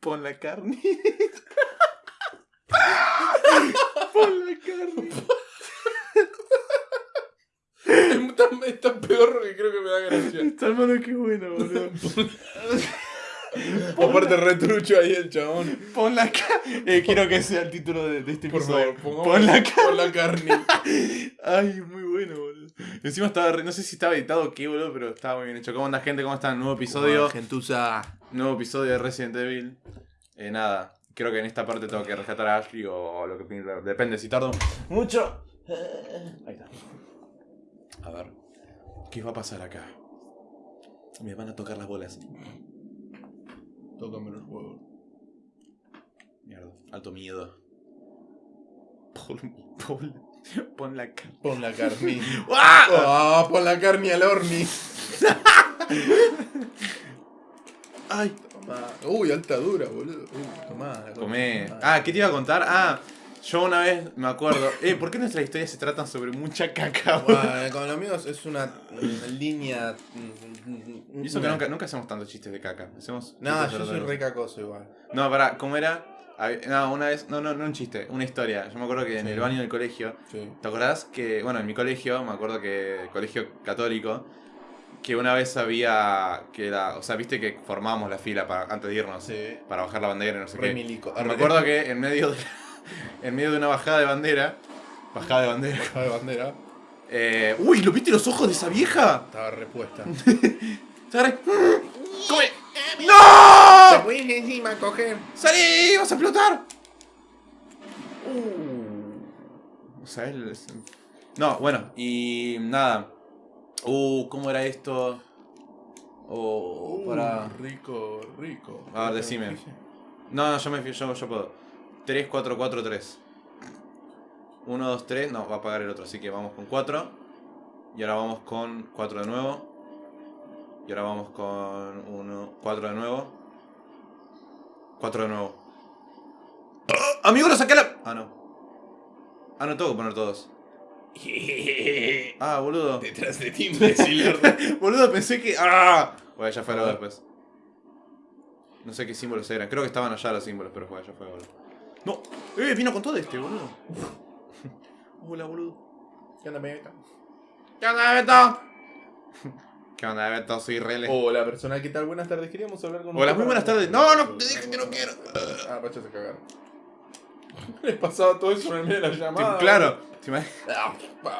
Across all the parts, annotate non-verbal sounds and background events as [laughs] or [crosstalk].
Pon la carne. [laughs] Pon la carne. Es tan, es tan peor que creo que me da gracia. Está hermano, qué bueno, boludo. [laughs] Aparte retrucho ahí el chabón. Pon la carne. Eh, quiero que sea el título de, de este Por episodio. favor, pongamos Pon la carne. Pon la carne. [laughs] Ay, muy. Encima estaba, re- no sé si estaba editado o qué, boludo, pero estaba muy bien hecho. ¿Cómo anda, gente? ¿Cómo están? Nuevo episodio. Gentuza. Nuevo episodio de Resident Evil. Eh, nada, creo que en esta parte tengo que rescatar a Ashley o lo que depende si tardo mucho. Ahí está. A ver, ¿qué va a pasar acá? Me van a tocar las bolas. Tócame los huevos. Mierda, alto miedo. Pon, pon, pon la cara. Pon la carne. [laughs] ¡Ah! Ah, pon la carne al horni. [laughs] ¡Ay! Tomá. Uy, alta dura, boludo. Uy, tomá. carne. Comé. Ah, ¿qué te iba a contar? Ah, yo una vez me acuerdo. Eh, ¿por qué nuestras historias se tratan sobre mucha caca, boludo? Bueno, con los míos es una, una línea. Y eso que nunca, nunca hacemos tantos chistes de caca. Hacemos No, yo soy re cacoso igual. No, pará, ¿cómo era? No, una vez. No, no, no un chiste, una historia. Yo me acuerdo que en el baño del colegio. Sí. ¿Te acordás que, bueno, en mi colegio, me acuerdo que, colegio católico, que una vez había, que era, o sea, viste que formábamos la fila para, antes de irnos, Sí. para bajar la bandera y no sé Re qué. milico. Me acuerdo que en medio de, [laughs] en medio de una bajada de bandera, bajada de bandera, Baja de bandera. eh, uy, ¿lo viste los ojos de esa vieja? Estaba repuesta. [laughs] ¡Come! ¡No! Encima a coger. ¡Salí! ¡Vas a explotar! Uh, o sea, es- No, bueno, y nada. Uh, ¿cómo era esto? Oh, para... Rico, rico. A ver, decime. No, no, yo me fío, yo, yo puedo. 3, 4, 4, 3. 1, 2, 3. No, va a pagar el otro, así que vamos con 4. Y ahora vamos con 4 de nuevo. Y ahora vamos con 1, 4 de nuevo. 4 de nuevo. ¡Ah! ¡Amigo, lo saqué a la... Ah, no. Ah, no tengo que poner todos. [laughs] Ah, boludo. Detrás de ti, [laughs] boludo, pensé que... ¡Ah! Bueno, ya fue luego después. No sé qué símbolos eran. Creo que estaban allá los símbolos, pero fue, ya fue, boludo. ¡No! ¡Eh! Vino con todo este, boludo. [laughs] Hola, boludo. ¿Qué onda, Beto? ¿Qué onda, Beto? ¿Qué onda, Beto? Soy Rele. Hola, personal, ¿qué tal? Buenas tardes. Queríamos hablar con Hola, muy buenas tardes. No, no, te dije que no quiero. Ah, Pacho se cagaron. [laughs] Les pasaba todo eso en el medio de la llamada. Tipo, claro. ¿te imaginas? Ah,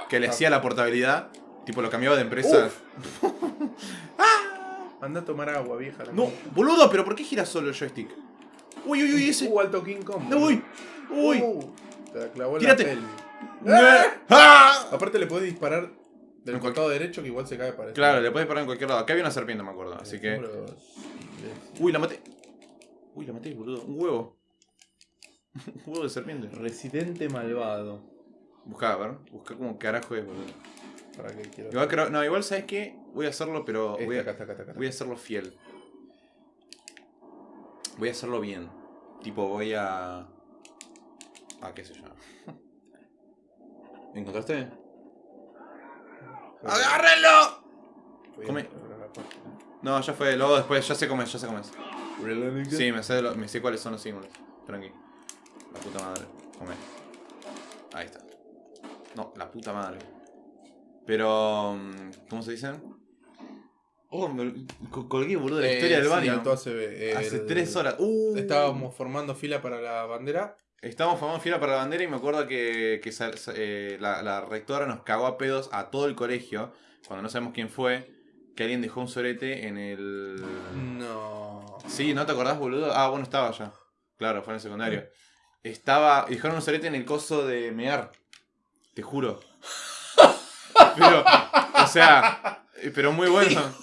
Que le hacía la portabilidad. Tipo, lo cambiaba de empresa. [laughs] Anda a tomar agua, vieja. la No, boludo, pero ¿por qué gira solo el joystick? Uy, uy, uy, ese. Uh, alto King Kong. No, uy. Uy. Uh, te la clavó Tírate. la pelvis. ¡Ah! ¡Ah! Aparte le podés disparar del costado derecho que igual se cae para Claro, le puedes parar en cualquier lado. Acá había una serpiente, me acuerdo. Así que. Uy, la maté. Uy, la maté, boludo. Un huevo. [laughs] Un huevo de serpiente. Residente malvado. Buscá, a ver. Buscá como carajo es, boludo. ¿Para qué quiero? Igual creo. No, igual sabes qué. Voy a hacerlo, pero. Este, Voy a, acá acá acá voy a hacerlo fiel. Voy a hacerlo bien. Tipo, voy a. Ah, qué sé yo. [laughs] ¿Encontraste? ¡Agárrenlo! Come. No, ya fue. Luego después, ya sé cómo es, ya sé cómo es. Sí, me sé, lo- me sé cuáles son los símbolos. Tranqui. La puta madre. Come. Ahí está. No, la puta madre. Pero. mm, ¿Cómo se dice? Oh, me co- colgué, boludo, de la Eh, historia del sí, baño. ACB, Hace el- tres horas. Uh, Estábamos formando fila para la bandera. Estábamos formando fila para la bandera y me acuerdo que, que sal- eh, la, la rectora nos cagó a pedos a todo el colegio. Cuando no sabemos quién fue. Que alguien dejó un sorete en el. No. Sí, ¿no te acordás, boludo? Ah, bueno, estaba ya. Claro, fue en el secundario. Estaba. Dejaron un sorete en el coso de mear. Te juro. Pero. O sea. eh, Pero muy bueno. [laughs]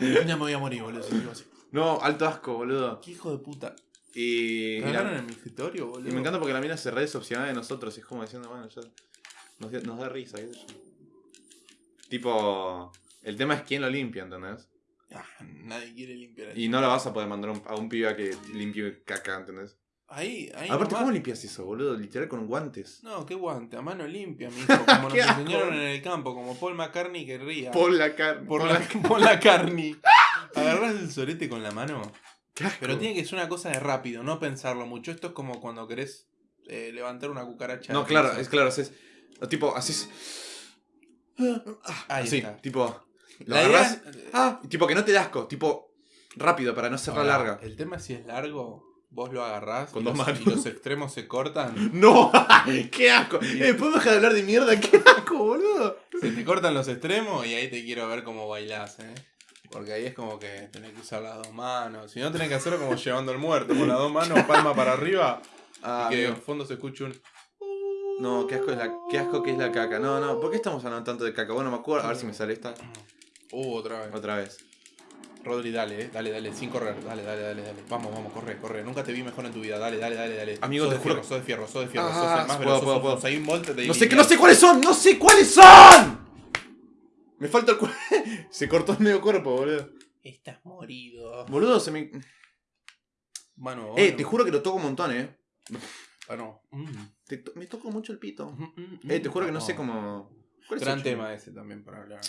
Ya me voy a morir, boludo. si digo así. No, alto asco, boludo. ¿Qué hijo de puta? Y. y la- ¿Cagaron en mi escritorio, boludo? y me encanta porque la mina se re de nosotros. Y es como diciendo, bueno, ya. Nos, da- nos da risa, qué sé yo. Tipo. El tema es quién lo limpia, ¿entendés? Ah, nadie quiere limpiar Y no la vas a poder mandar a un- a un pibe a que limpie caca, ¿entendés? Ahí, ahí. Aparte, nomás. ¿cómo limpias eso, boludo? Literal con guantes. No, qué guante, a mano limpia, [laughs] mijo. Como nos [laughs] enseñaron en el campo, como Paul McCartney querría. Pon la carne. pon la, [laughs] por la carne. Agarrás el sorete con la mano. Pero tiene que ser una cosa de rápido, no pensarlo mucho. Esto es como cuando querés eh, levantar una cucaracha. No, claro, es claro, es. Tipo, así es. Ahí así, está. tipo. Lo La agarrás. idea- Ah, tipo que no te da asco, tipo. Rápido, para no hacerla Ahora, larga. El tema es si es largo, vos lo agarrás Con y dos los, manos. y los extremos se cortan. [laughs] ¡No! ¡Qué asco! Eh, ¿Podemos dejar de hablar de mierda? [laughs] ¡Qué asco, boludo! Se te cortan los extremos y ahí te quiero ver cómo bailás, eh. Porque ahí es como que tenés que usar las dos manos. Si no tenés que hacerlo como llevando al muerto, con las dos manos, palma para arriba. [laughs] Ah, y que en fondo se escuche un. No, qué asco, es la, qué asco que es la caca. No, no, ¿por qué estamos hablando tanto de caca? Bueno, me acuerdo. A ver si me sale esta. Uh, otra vez. Otra vez. Rodri, dale, eh. Dale, dale, sin correr. Dale, dale, dale, dale. Vamos, vamos, corre, corre. Nunca te vi mejor en tu vida. Dale, dale, dale, dale. Amigo, sos te de juro fierro, sos de fierro, sos de fierro, Ah, sos el más puedo, veloz, puedo, sos puedo. De No sé, que no sé cuáles son, no sé cuáles son. Me falta el cu- [laughs] Se cortó el medio cuerpo, boludo. Estás morido. Boludo, se me. Mano, Eh, bueno. te juro que lo toco un montón, eh. Ah, no. Mm. Te to- Me toco mucho el pito. Mm, mm, Eh, te juro que mm. no sé cómo. ¿Cuál es Gran tema ese también para hablar.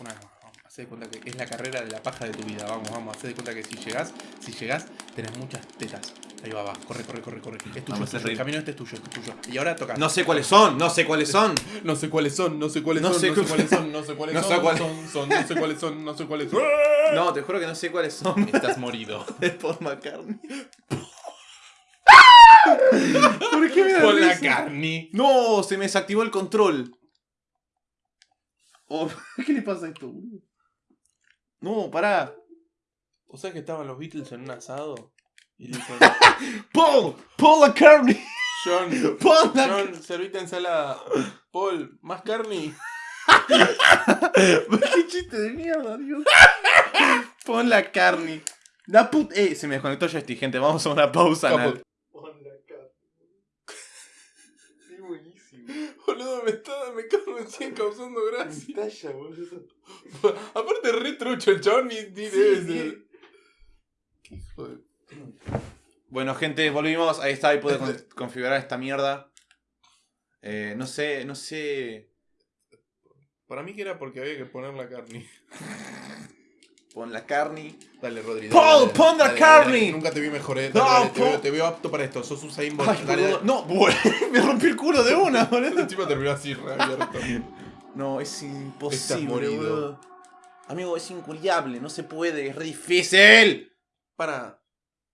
Una vez más. Hacé de cuenta que es la carrera de la paja de tu vida. Vamos, vamos. Hacé de cuenta que si llegás, si llegás, tenés muchas tetas. Ahí va, va. Corre, corre, corre, corre. Es tuyo, es tuyo. El camino este es tuyo, este es tuyo. Y ahora toca. No sé cuáles son, no sé cuáles son. [laughs] No sé cuáles son, no sé cuáles No son, sé no sé cu- cuáles son, no sé cuáles [laughs] No son, sé cuál- son, son, no sé cuáles son, no sé cuáles son. [laughs] No, te juro que no sé cuáles son. Estás morido. Es Paul McCartney. ¿Por qué me da Con la carne. No, se me desactivó el control. Oh, ¿Qué le pasa a esto, boludo? No, pará. ¿O sea que estaban los Beatles en un asado? Y le dicen, [laughs] Paul, Paul McCartney. John, [laughs] Paul McCartney. John, servite ensalada. Paul, ¿más carne? [laughs] Qué chiste de mierda, Dios. Pon la carne. La put... Eh, se me desconectó joystick, gente. Vamos a una pausa. Capo. anal. Pon la carne. Qué buenísimo. Boludo, me está, me, me siguen causando gracia. Talla, boludo. [laughs] Aparte, re trucho el chabón ni, ni debe ser. Qué hijo de. [clears throat] Bueno, gente, volvimos. Ahí está, ahí pude con- configurar esta mierda. Eh, no sé, no sé. Para mí que era porque había que poner la carne. [laughs] Pon la carne. Dale, Rodri. Paul, pon la carne. Nunca te vi mejor, eh. Dale, No, dale, te, Paul. veo, te veo apto para esto. Sos Usain Bolt. Ay, dale, boludo. dale. No, [laughs] me rompí el culo de una, [laughs] boludo. Encima terminó así, reabierto. No, es Estás imposible, morido. boludo. Amigo, es inculiable, no se puede, es re difícil. Para.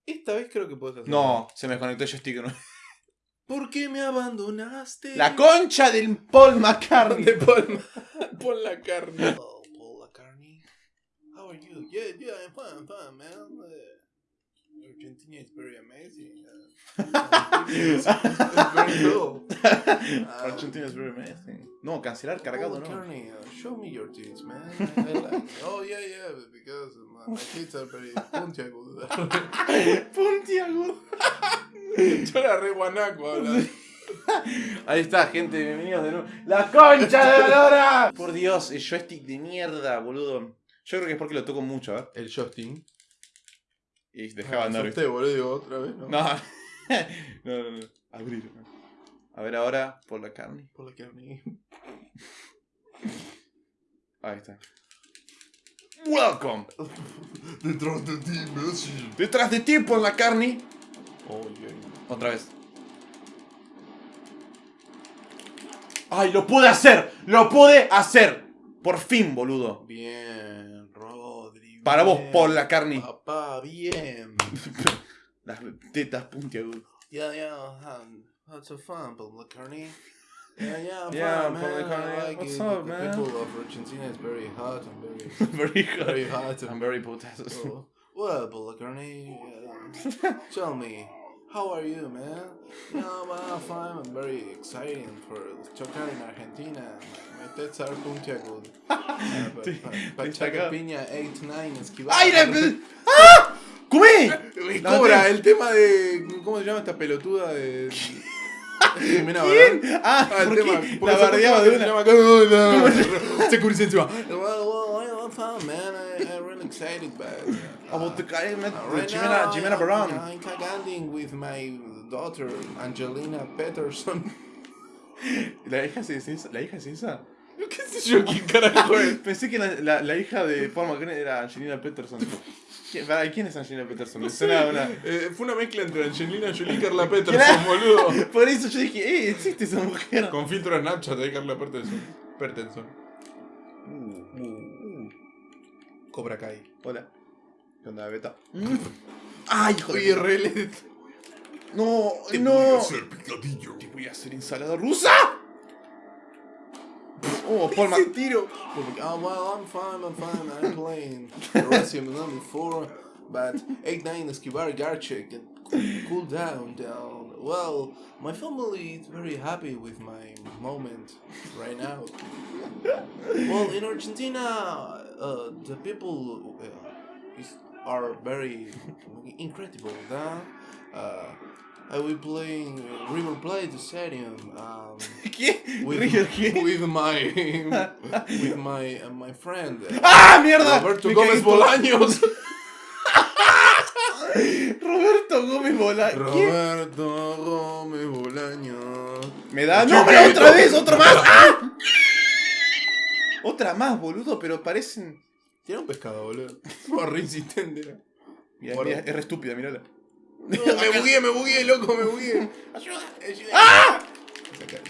Esta vez creo que puedes hacer. No, se me desconectó el joystick. ¿no? [laughs] ¿Por qué me abandonaste? La concha del Paul McCartney. de Paul. Pon la carne. Oh, Paul McCartney. How are you? Yeah, yeah, I'm fine, I'm fine, man. Uh, Argentina is very amazing. Uh, it's, it's very cool. Uh, Argentina is very amazing. No, cancelar cargado, Paul no. Uh, show me your tits, man. I, I like. Oh yeah, yeah, because my, my tits are very puntiagudas. Puntiagudo. [laughs] [laughs] Yo era re guanaco hablando. [laughs] Ahí está, gente, bienvenidos de nuevo. ¡La concha de la lora! Por Dios, el joystick de mierda, boludo. Yo creo que es porque lo toco mucho, ¿eh? El Justin. Y dejaba andar. Usted, boludo, digo, otra vez, ¿no? No. [laughs] no, no, no. Abrir. A ver ahora, por la carne. Por la carne. Ahí está. Welcome. [laughs] Detrás de ti, Messi. Detrás de ti, por la carne. Oye. Otra vez. ¡Ay, lo pude hacer! ¡Lo pude hacer! Por fin, boludo. Bien, Rodri. Para vos, bien. por la carne. Papá, bien. [laughs] Las tetas puntiagudas. Yeah, yeah, that's a fun, Paul McCartney. Yeah, yeah, [laughs] Yeah, fun, Paul. McCartney. Like What's it. up, the man? people of Argentina is very hot and very, [laughs] very hot. very hot. I'm very potassious. Oh, well, Paul McCartney, uh, tell me, how are you, man? No, man, I'm fine. I'm very excited for chocar in Argentina. My, tits are. Uh, but- Te- but- te Pachaca saca- Piña 8-9 esquivar. ¡Ay, la... [laughs] ¡Ah! No, Cobra, el tema de. ¿Cómo se llama esta pelotuda de. Jimena ¿Quién? Ah, Ah, el ¿por tema. porque La bardeaba de una. llama- ¿Cómo se [laughs] Security encima. Well, well, I'm fine, man. I, I'm really excited, but. Uh, About the guy met uh, right Jimena, now, Jimena. I'm caganding with my daughter, Angelina Peterson. [laughs] ¿La hija es esa? ¿La hija esa? Yo qué sé yo quién carajo [laughs] es. Pensé que la, la, la hija de Paul McCartney era Angelina Peterson. ¿Quién, pará, ¿quién es Angelina Peterson? Una... Eh, fue una mezcla entre Angelina Jolie y Carla Peterson, boludo. [laughs] Por eso yo dije, eh, existe esa mujer. Con filtro de Snapchat de Carla Peterson. Peterson. Uh, Cobra Kai. hola. ¿Qué onda, Beta? ¡Ay, hijo de... IRL. No, no. picadillo. Te voy a hacer ensalada rusa. Oh, Paul Ese tiro. Oh, well, I'm fine, I'm fine. I'm playing Resident Evil 4, but 8-9 Esquivar Garchek and cool down, down. Well, my family is very happy with my moment right now. Well, in Argentina, uh, the people uh, is, are very incredible. Huh? Uh, I will playing River Plate Stadium. Um, [laughs] with, with my [laughs] with my uh, my friend ¡Ah, mierda! Roberto Me Gómez. Bolaños. [laughs] Roberto Gómez Bolaños. Roberto Gómez Bolaños. Me da. ¡No, pero otra vez! ¡Otra más! ¡Ah! Otra más, boludo, pero parecen. Tiene un pescado, boludo. Fue re insistente. era. Mira, Guarda. mira, es re estúpida, mirala. No, me bugué, me bugué, loco, me bugué. Ayuda, ayuda. ¡Ah!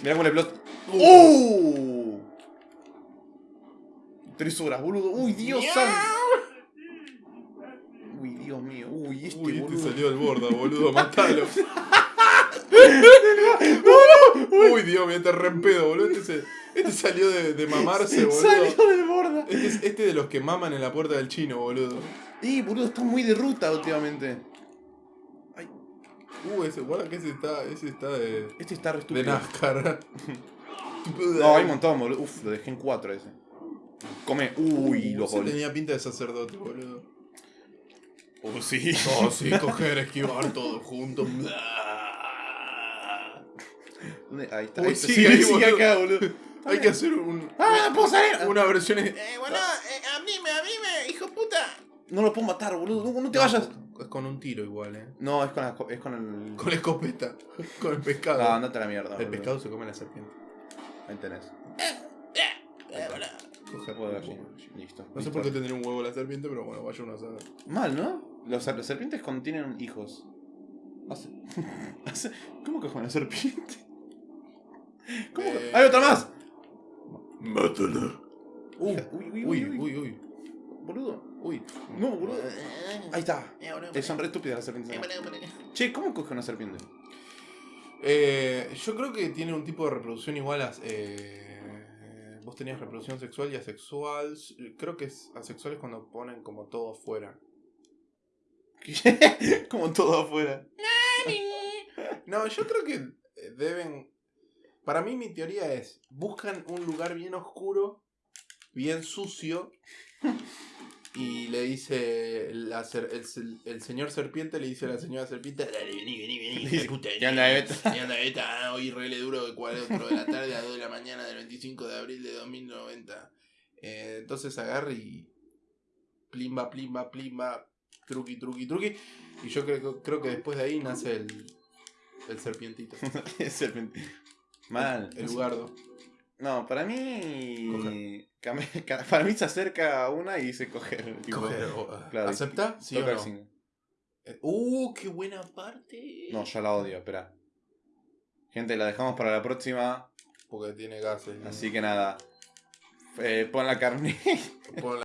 Mirá cómo le explota. ¡Uh! Tres horas, boludo. ¡Uy, Dios santo! Uy, Dios mío. Uy, este Uy, este salió del borda, boludo, matalo. [laughs] Uy, Dios mío, te re en pedo, boludo. Este, se- este salió de, de mamarse, boludo. Salió del borda. Este es este de los que maman en la puerta del chino, boludo. Y boludo, está muy de ruta últimamente. Ay, Uh, ese, guarda que ese está, ese está de, este está re de estúpido. NASCAR. [laughs] No, hay un montón, boludo. Uf, lo dejé en 4 ese. Come. Uy, Uh, los goles. tenía pinta de sacerdote, boludo. Oh, sí. [laughs] Oh, sí, [laughs] coger, esquivar todo junto. ¿Dónde? Ahí está. Uy, ahí está. sigue Sí, ahí, sigue acá, boludo. Hay que hacer un, ¡Ah, no puedo salir! una versión. Eh, bueno, eh, abrime, abrime, hijo puta. No lo puedo matar, boludo. No, no te vayas. Es con un tiro igual, eh. No, es con, la, es con el. Con la escopeta. [laughs] Con el pescado. No, andate a la mierda. el boludo. pescado se come la serpiente. Ahí tenés. Eh, bueno. Coger Huevo de gallina. Listo. No sé por qué tendría un huevo la serpiente, pero bueno, vaya uno a saber. Mal, ¿no? Los, las serpientes contienen hijos. Hace- [laughs] hace- ¿Cómo que con la serpiente? [laughs] ¿Cómo que- Eh, ¡Hay otra más! Mátala. Uy, uy, Uy, uy, uy, uy. Boludo. Uy. No, boludo. Ahí está. Eh, son re estúpidas las serpientes. Che, ¿cómo coge una serpiente? Eh, yo creo que tiene un tipo de reproducción igual a. Eh, vos tenías reproducción sexual y asexual. Creo que es asexual es cuando ponen como todo afuera. [laughs] Como todo afuera. [laughs] No, yo creo que eh, deben. Para mí, mi teoría es: buscan un lugar bien oscuro, bien sucio. [laughs] Y le dice la ser- el, el- el señor serpiente le dice a la señora serpiente dale vení vení vení puta ¿Qué onda, Beta? ¿Qué Beta? Ah, hoy rele duro de 4 de la tarde a 2 de la mañana del 25 de abril de 2090 Eh, entonces agarra y plimba plimba plimba truqui truqui truqui y yo creo, creo que después de ahí nace el, el serpientito [laughs] serpiente. Mal. el No, para mí. Coger. Para mí se acerca a una y se coge. tipo, Coger, o- claro. ¿acepta? ¿sí o no? Eh, uh qué buena parte No, yo la odio, espera. Gente, la dejamos para la próxima. porque tiene gases Así que nada. Eh, pon la carne. Pon